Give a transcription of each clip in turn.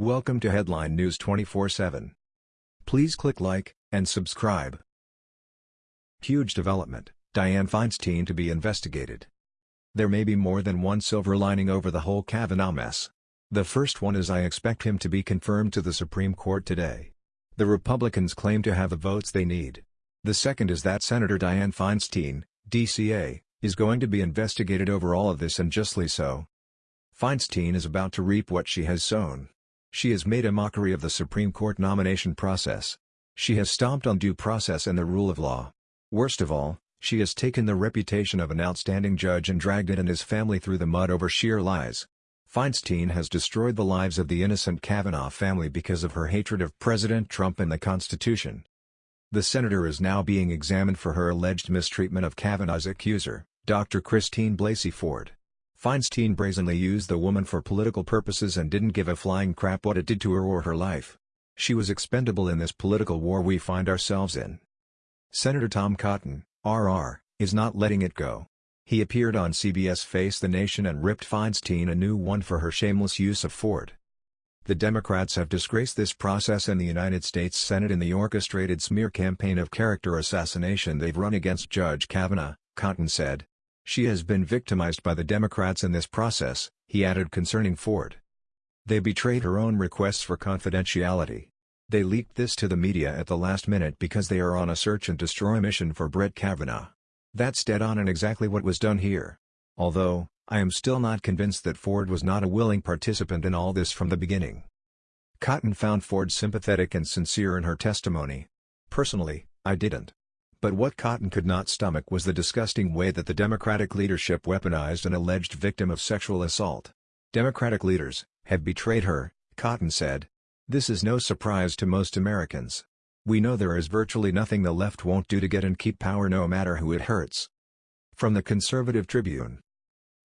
Welcome to Headline News 24/7. Please click like and subscribe. Huge development, Dianne Feinstein to be investigated. There may be more than one silver lining over the whole Kavanaugh mess. The first one is I expect him to be confirmed to the Supreme Court today. The Republicans claim to have the votes they need. The second is that Senator Dianne Feinstein, DCA, is going to be investigated over all of this and justly so. Feinstein is about to reap what she has sown. She has made a mockery of the Supreme Court nomination process. She has stomped on due process and the rule of law. Worst of all, she has taken the reputation of an outstanding judge and dragged it and his family through the mud over sheer lies. Feinstein has destroyed the lives of the innocent Kavanaugh family because of her hatred of President Trump and the Constitution. The senator is now being examined for her alleged mistreatment of Kavanaugh's accuser, Dr. Christine Blasey Ford. Feinstein brazenly used the woman for political purposes and didn't give a flying crap what it did to her or her life. She was expendable in this political war we find ourselves in. Senator Tom Cotton, RR, is not letting it go. He appeared on CBS Face the Nation and ripped Feinstein a new one for her shameless use of Ford. The Democrats have disgraced this process in the United States Senate in the orchestrated smear campaign of character assassination they've run against Judge Kavanaugh, Cotton said. She has been victimized by the Democrats in this process, he added concerning Ford. They betrayed her own requests for confidentiality. They leaked this to the media at the last minute because they are on a search and destroy mission for Brett Kavanaugh. That's dead on and exactly what was done here. Although, I am still not convinced that Ford was not a willing participant in all this from the beginning. Cotton found Ford sympathetic and sincere in her testimony. Personally, I didn't. But what Cotton could not stomach was the disgusting way that the Democratic leadership weaponized an alleged victim of sexual assault. Democratic leaders have betrayed her, Cotton said. This is no surprise to most Americans. We know there is virtually nothing the left won't do to get and keep power no matter who it hurts. From the Conservative Tribune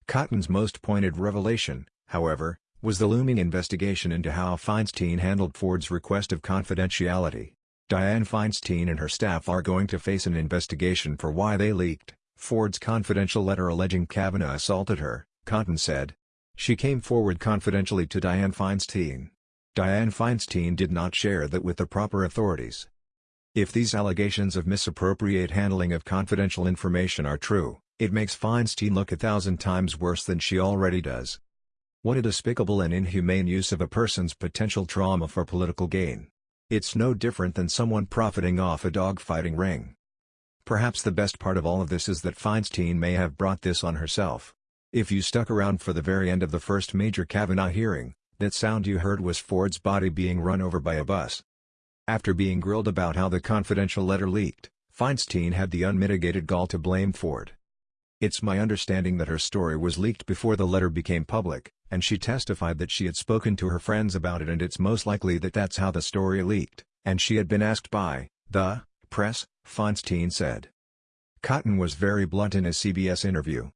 Cotton's most pointed revelation, however, was the looming investigation into how Feinstein handled Ford's request of confidentiality. Dianne Feinstein and her staff are going to face an investigation for why they leaked Ford's confidential letter alleging Kavanaugh assaulted her, Cotton said. She came forward confidentially to Dianne Feinstein. Dianne Feinstein did not share that with the proper authorities. If these allegations of misappropriate handling of confidential information are true, it makes Feinstein look a thousand times worse than she already does. What a despicable and inhumane use of a person's potential trauma for political gain. It's no different than someone profiting off a dogfighting ring. Perhaps the best part of all of this is that Feinstein may have brought this on herself. If you stuck around for the very end of the first major Kavanaugh hearing, that sound you heard was Ford's body being run over by a bus. After being grilled about how the confidential letter leaked, Feinstein had the unmitigated gall to blame Ford. It's my understanding that her story was leaked before the letter became public, and she testified that she had spoken to her friends about it and it's most likely that that's how the story leaked, and she had been asked by, the, press, Feinstein said. Cotton was very blunt in his CBS interview.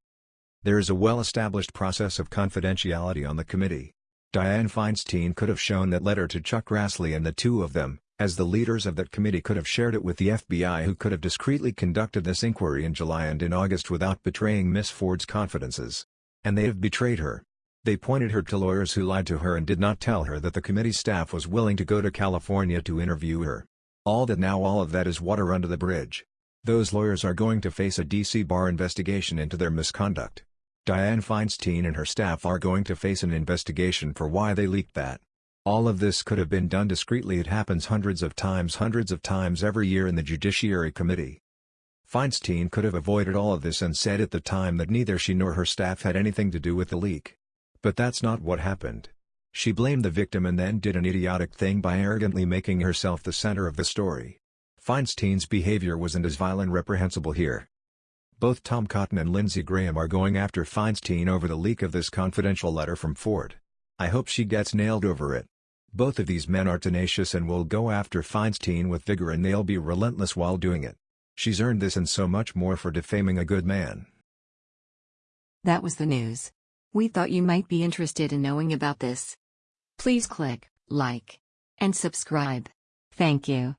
There is a well-established process of confidentiality on the committee. Dianne Feinstein could have shown that letter to Chuck Grassley and the two of them, as the leaders of that committee could have shared it with the FBI who could have discreetly conducted this inquiry in July and in August without betraying Miss Ford's confidences. And they have betrayed her. They pointed her to lawyers who lied to her and did not tell her that the committee staff was willing to go to California to interview her. All that now all of that is water under the bridge. Those lawyers are going to face a DC bar investigation into their misconduct. Dianne Feinstein and her staff are going to face an investigation for why they leaked that. All of this could have been done discreetly it happens hundreds of times hundreds of times every year in the Judiciary Committee. Feinstein could have avoided all of this and said at the time that neither she nor her staff had anything to do with the leak. But that's not what happened. She blamed the victim and then did an idiotic thing by arrogantly making herself the center of the story. Feinstein's behavior wasn't as vile and reprehensible here. Both Tom Cotton and Lindsey Graham are going after Feinstein over the leak of this confidential letter from Ford. I hope she gets nailed over it. Both of these men are tenacious and will go after Feinstein with vigor and they'll be relentless while doing it. She's earned this and so much more for defaming a good man. That was the news. We thought you might be interested in knowing about this. Please click like and subscribe. Thank you.